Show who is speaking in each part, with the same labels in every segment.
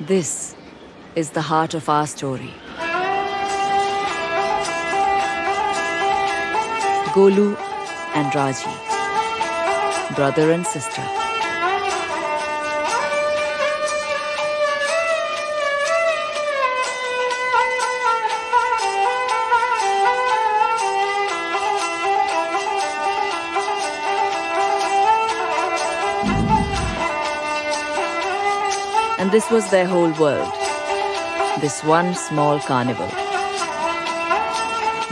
Speaker 1: This is the heart of our story. Golu and Raji, brother and sister. And this was their whole world. This one small carnival.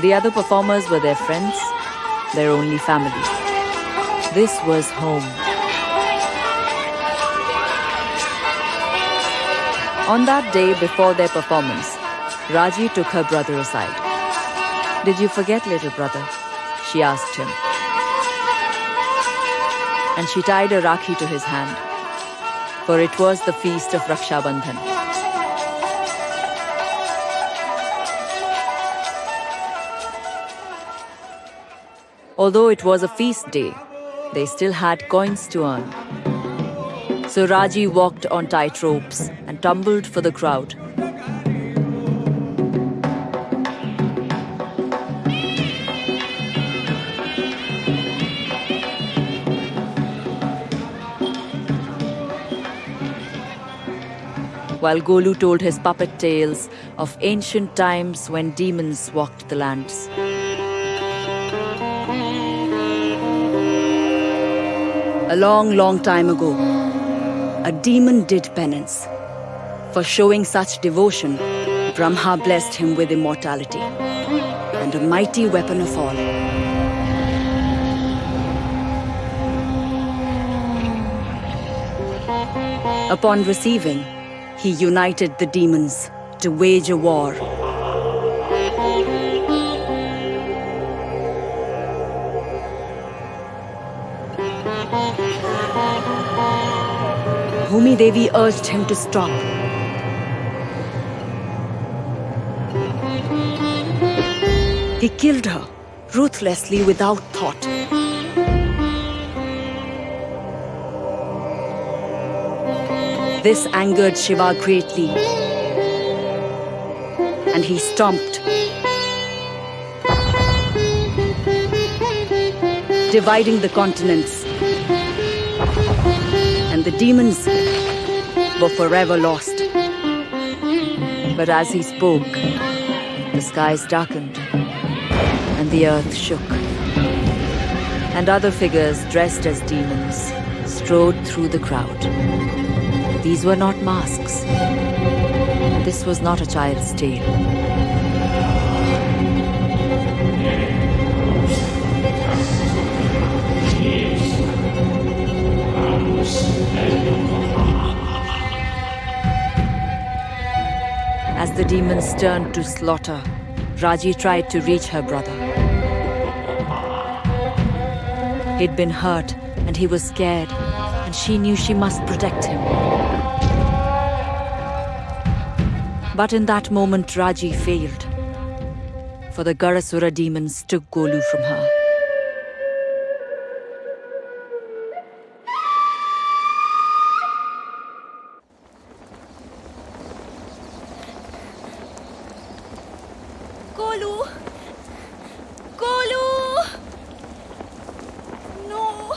Speaker 1: The other performers were their friends, their only family. This was home. On that day before their performance, Raji took her brother aside. Did you forget, little brother? She asked him. And she tied a rakhi to his hand, for it was the feast of Raksha Bandhan. Although it was a feast day, they still had coins to earn. So Raji walked on tight ropes and tumbled for the crowd. While Golu told his puppet tales of ancient times when demons walked the lands. A long, long time ago, a demon did penance. For showing such devotion, Brahma blessed him with immortality and a mighty weapon of all. Upon receiving, he united the demons to wage a war. Bhumi Devi urged him to stop. He killed her ruthlessly without thought. This angered Shiva greatly. And he stomped, dividing the continents. And the demons were forever lost. But as he spoke, the skies darkened and the earth shook. And other figures dressed as demons strode through the crowd. These were not masks. This was not a child's tale. As the demons turned to slaughter, Raji tried to reach her brother. He'd been hurt and he was scared, and she knew she must protect him. But in that moment, Raji failed, for the Garasura demons took Golu from her.
Speaker 2: Golu! Golu! No!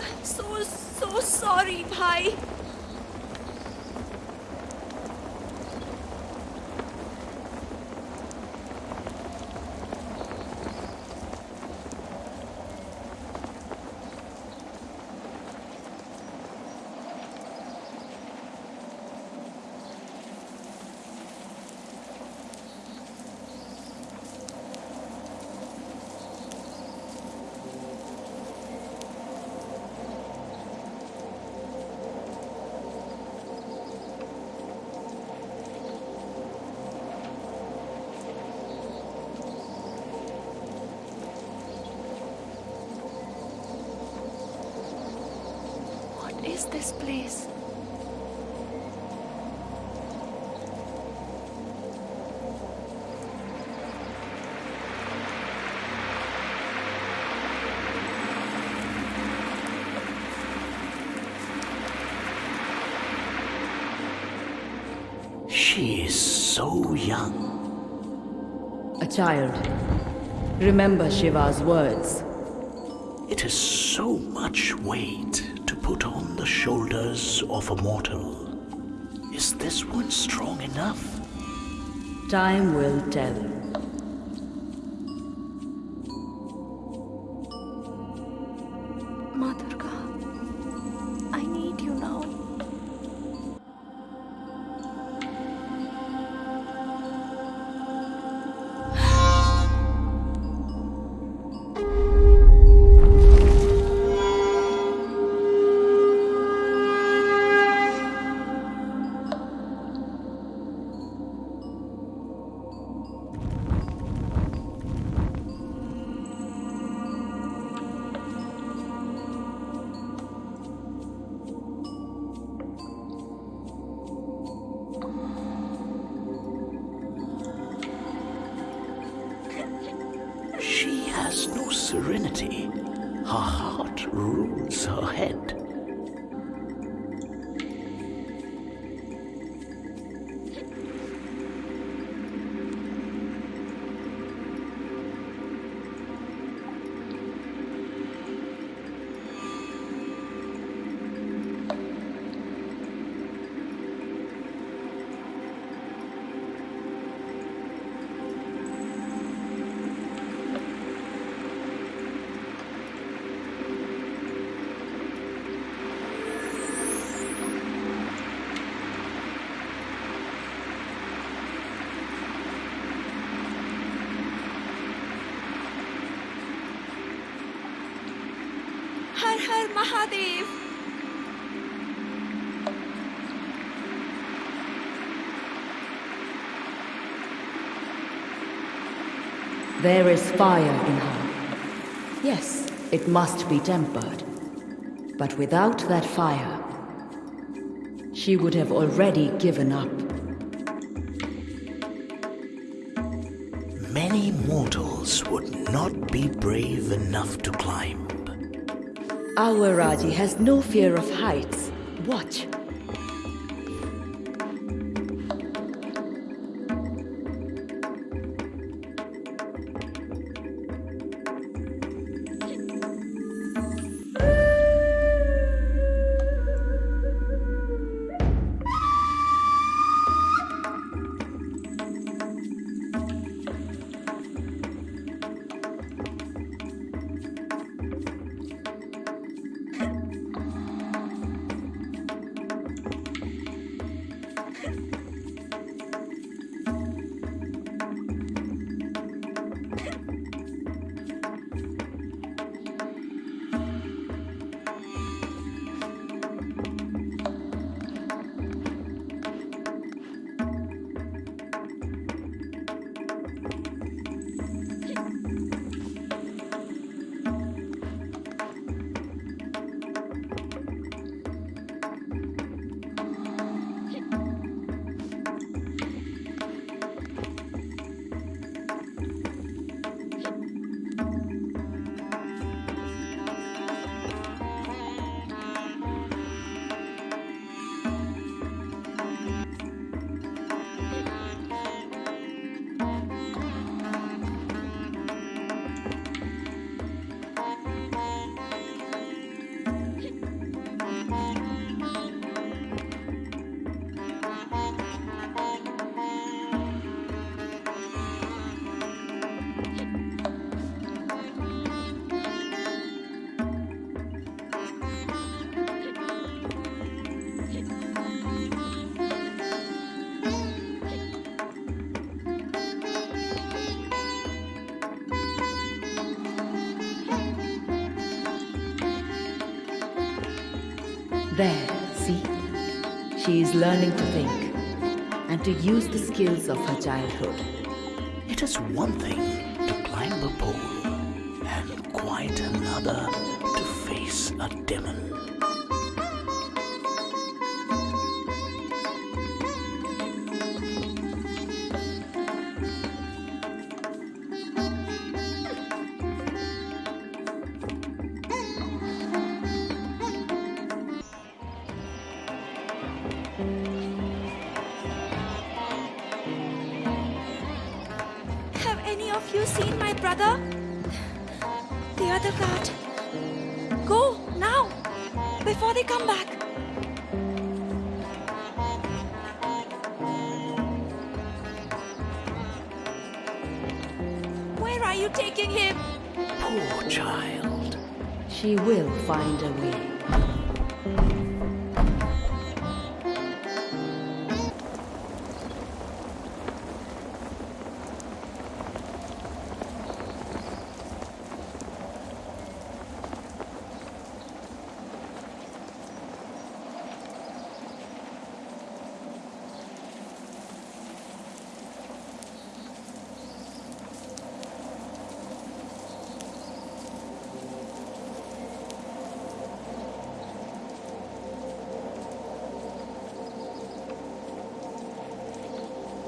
Speaker 2: I'm so, so sorry, bhai.
Speaker 1: Is this place?
Speaker 3: She is so young.
Speaker 1: A child. Remember Shiva's words.
Speaker 3: It is so much weight to put on the shoulders of a mortal. Is this one strong enough?
Speaker 1: Time will tell.
Speaker 3: Has no serenity. Her heart rules her head.
Speaker 4: Har Har Mahadev!
Speaker 1: There is fire in her. Yes, it must be tempered. But without that fire, she would have already given up.
Speaker 3: Many mortals would not be brave enough to climb.
Speaker 1: Our Raji has no fear of heights. Watch. There, see? She is learning to think and to use the skills of her childhood.
Speaker 3: It is one thing to climb a pole, and quite another to face a demon.
Speaker 4: Have any of you seen my brother? The other guard. Go, now, before they come back. Where are you taking him?
Speaker 3: Poor child.
Speaker 1: She will find a way.